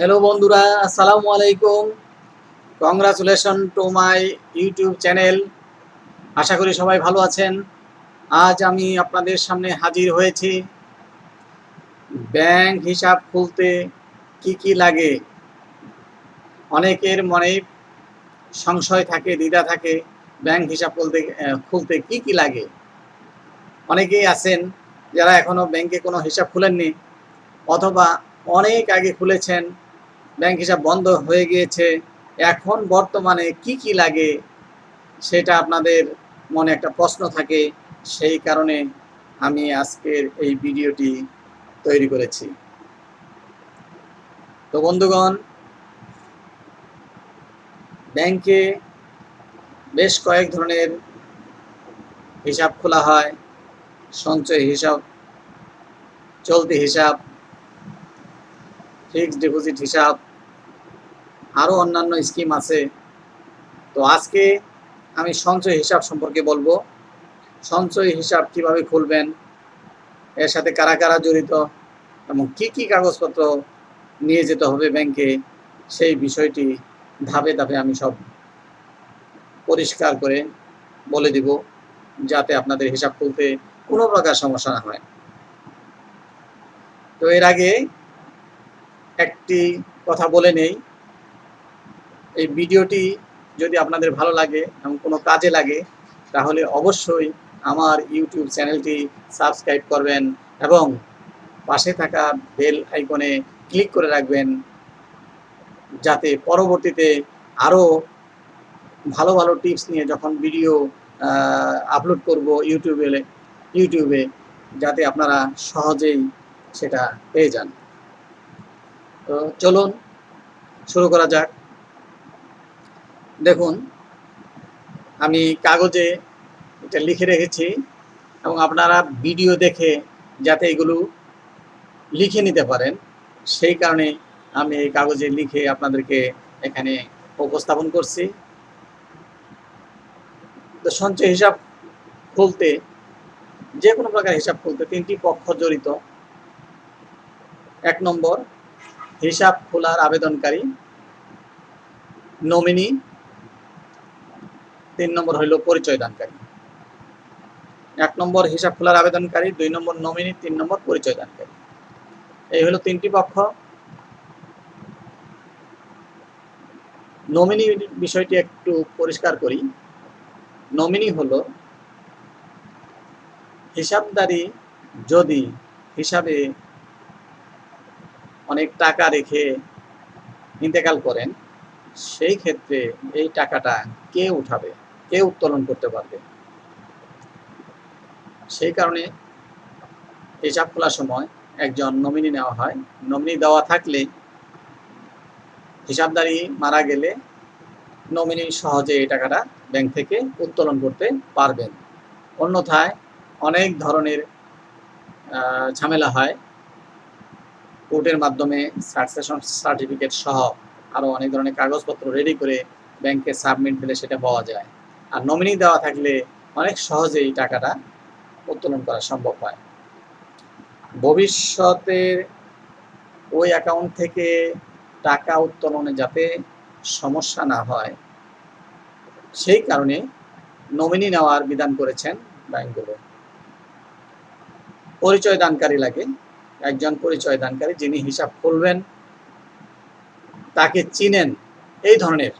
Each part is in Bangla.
হ্যালো বন্ধুরা, আসসালামু আলাইকুম। Congratulation to my YouTube channel আশা করি সবাই ভালো আছেন। আজ আমি আপনাদের সামনে হাজির হয়েছি। ব্যাংক হিসাব খুলতে কি কি লাগে? অনেকের মনে সংশয় থাকে, দ্বিধা থাকে। ব্যাংক হিসাব খুলতে খুলতে কি কি লাগে? অনেকেই আছেন যারা এখনও ব্যাংকে কোনো হিসাব খুলেননি, অথবা অনেক আগে খুলেছেন ব্যাংক হিসাব বন্ধ হয়ে গিয়েছে। এখন বর্তমানে কি কি লাগে সেটা আপনাদের মনে একটা প্রশ্ন থাকে, সেই কারণে আমি আজকের এই ভিডিওটি তৈরি করেছি। তো বন্ধুগণ, ব্যাংকে বেশ কয়েক ধরনের হিসাব খোলা হয়, সঞ্চয় হিসাব, চলতি হিসাব, ফিক্সড ডিপোজিট হিসাব আরও অন্যান্য স্কিম আছে। তো আজকে আমি সঞ্চয় হিসাব সম্পর্কে বলব। সঞ্চয় হিসাব কীভাবে খুলবেন, এর সাথে কারা কারা জড়িত, এবং কি কি কাগজপত্র নিয়ে যেতে হবে ব্যাংকে, সেই বিষয়টি ধাপে ধাপে আমি সব পরিষ্কার করে বলে দিব, যাতে আপনাদের হিসাব খুলতে কোনো প্রকার সমস্যা না হয়। তো এর আগে একটি কথা বলে নেই এই ভিডিওটি যদি আপনাদের ভালো লাগে এবং কোনো কাজে লাগে, তাহলে অবশ্যই আমার ইউটিউব চ্যানেলটি সাবস্ক্রাইব করবেন এবং পাশে থাকা বেল আইকনে ক্লিক করে রাখবেন যাতে পরবর্তীতে আরও ভালো ভালো টিপস নিয়ে যখন ভিডিও আপলোড করব ইউটিউবে ইউটিউবে, যাতে আপনারা সহজেই সেটা পেয়ে যান। তো চলুন, শুরু করা যাক। দেখুন, আমি কাগজে এটা লিখে রেখেছি এবং আপনারা ভিডিও দেখে যাতে এগুলো লিখে নিতে পারেন, সেই কারণে আমি এই কাগজে লিখে আপনাদেরকে এখানে উপস্থাপন করছি। তো সঞ্চয় হিসাব খুলতে, যে কোনো প্রকার হিসাব খুলতে তিনটি পক্ষ জড়িত। এক নম্বর, হিসাব খোলার আবেদনকারী, নমিনি তিন নম্বর হইল পরিচয় দানকারী এক নম্বর হিসাব খোলার আবেদনকারী, দুই নম্বর নমিনি, তিন নম্বর পরিচয় দানকারী এই হলো তিনটি পক্ষ। নমিনি বিষয়টি একটু পরিষ্কার করি। নমিনি হলো হিসাবদারি যদি হিসাবে অনেক টাকা রেখে ইন্তেকাল করেন, সেই ক্ষেত্রে এই টাকাটা কে উঠাবে? কে উত্তোলন করতে পারবে? সেই কারণে হিসাব খোলার সময় একজন নমিনি নেওয়া হয়। নমিনি দেওয়া থাকলে হিসাবদারি মারা গেলে নমিনি সহজে এই টাকাটা ব্যাংক থেকে উত্তোলন করতে পারবেন। অন্যথায় অনেক ধরনের ঝামেলা হয়। কোর্টের মাধ্যমে সাকসেশন সার্টিফিকেট সহ আরও অনেক ধরনের কাগজপত্র রেডি করে ব্যাংকে সাবমিট দিলে সেটা পাওয়া যায়। আর নমিনি দেওয়া থাকলে অনেক সহজেই টাকাটা উত্তোলন করা সম্ভব হয়। ভবিষ্যতে ওই অ্যাকাউন্ট থেকে টাকা উত্তোলনে যাতে সমস্যা না হয়, সেই কারণে নমিনি নেওয়ার বিধান করেছেন ব্যাংকগুলো পরিচয় দানকারী লাগে, একজন পরিচয় দানকারী যিনি হিসাব খুলবেন, তাকে চিনেন, এই ধরনের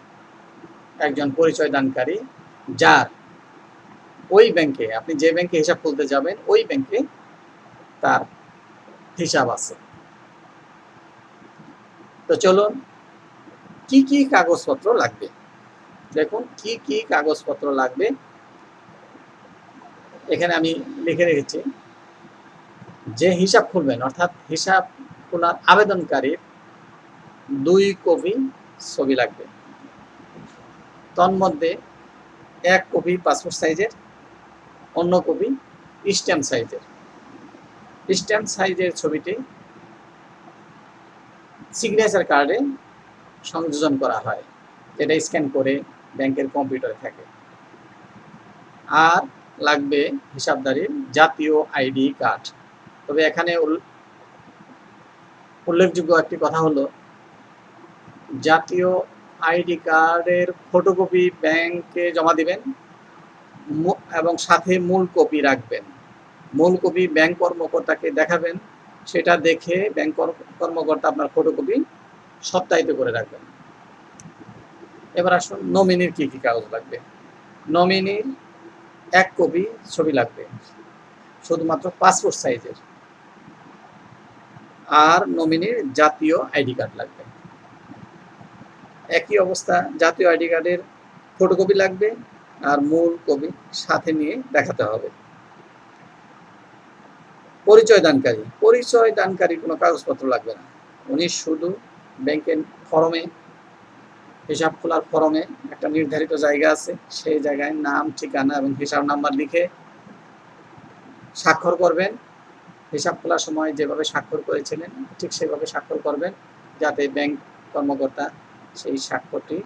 একজন পরিচয় দানকারী যার ওই ব্যাংকে, আপনি যে ব্যাংকে হিসাব খুলতে যাবেন, ওই ব্যাংকে তার হিসাব আছে। তো চলুন, কি কি কাগজপত্র লাগবে? দেখুন, কি কি কাগজপত্র লাগবে? এখানে আমি লিখে রেখেছি, যে হিসাব খুলবেন, অর্থাৎ হিসাব খোলার আবেদনকারীর দুই কপি ছবি লাগবে। তন্মধ্যে এক কপি পাসপোর্ট সাইজের, অন্য কপি স্ট্যাম্প সাইজের। স্ট্যাম্প সাইজের ছবিটি সিগনেচার কার্ডে সংযোজন করা হয়, যেটা স্ক্যান করে ব্যাংকের কম্পিউটারে থাকে। আর লাগবে হিসাবদারির জাতীয় আইডি কার্ড তবে এখানে উল্লেখযোগ্য একটি কথা হলো, জাতীয় আইডি কার্ডের ফটোকপি ব্যাংকে জমা দিবেন এবং সাথে মূল কপি রাখবেন। মূল কপি ব্যাংক কর্মকর্তাকে দেখাবেন, সেটা দেখে ব্যাংক কর- কর্মকর্তা আপনার ফটোকপি সপ্তাহিত করে রাখবেন। এবার আসুন নমিনির কি কি কাগজ লাগবে? নমিনির এক কপি ছবি লাগবে, শুধুমাত্র পাসপোর্ট সাইজের আর নমিনির জাতীয় আইডি কার্ড লাগবে। একই অবস্থা, জাতীয় আইডি কার্ডের ফটোকপি লাগবে আর মূল কপি সাথে নিয়ে দেখাতে হবে। পরিচয় দানকারী পরিচয় দানকারী কোনো কাগজপত্র লাগবে না। উনি শুধু ব্যাংকের ফরমে, হিসাব খোলার ফরমে একটা নির্ধারিত জায়গা আছে, সেই জায়গায় নাম, ঠিকানা এবং হিসাব নাম্বার লিখে স্বাক্ষর করবেন। হিসাব খোলার সময় যেভাবে স্বাক্ষর করেছিলেন, ঠিক সেভাবে স্বাক্ষর করবেন, যাতে ব্যাংক কর্মকর্তা সেই স্বাক্ষরটি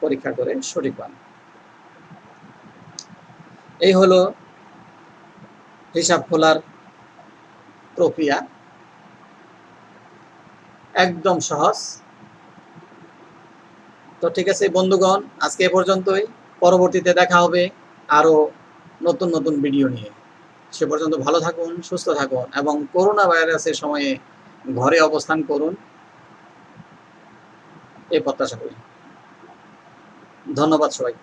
পরীক্ষা করে সঠিক পান এই হলো হিসাব খোলার প্রক্রিয়া। একদম সহজ। তো ঠিক আছে বন্ধুগণ, আজকে এ পর্যন্তই। পরবর্তীতে দেখা হবে আরও নতুন নতুন ভিডিও নিয়ে। সে পর্যন্ত ভালো থাকুন, সুস্থ থাকুন এবং করোনা ভাইরাসের সময়ে ঘরে অবস্থান করুন। এই প্রত্যাশা করি। ধন্যবাদ সবাই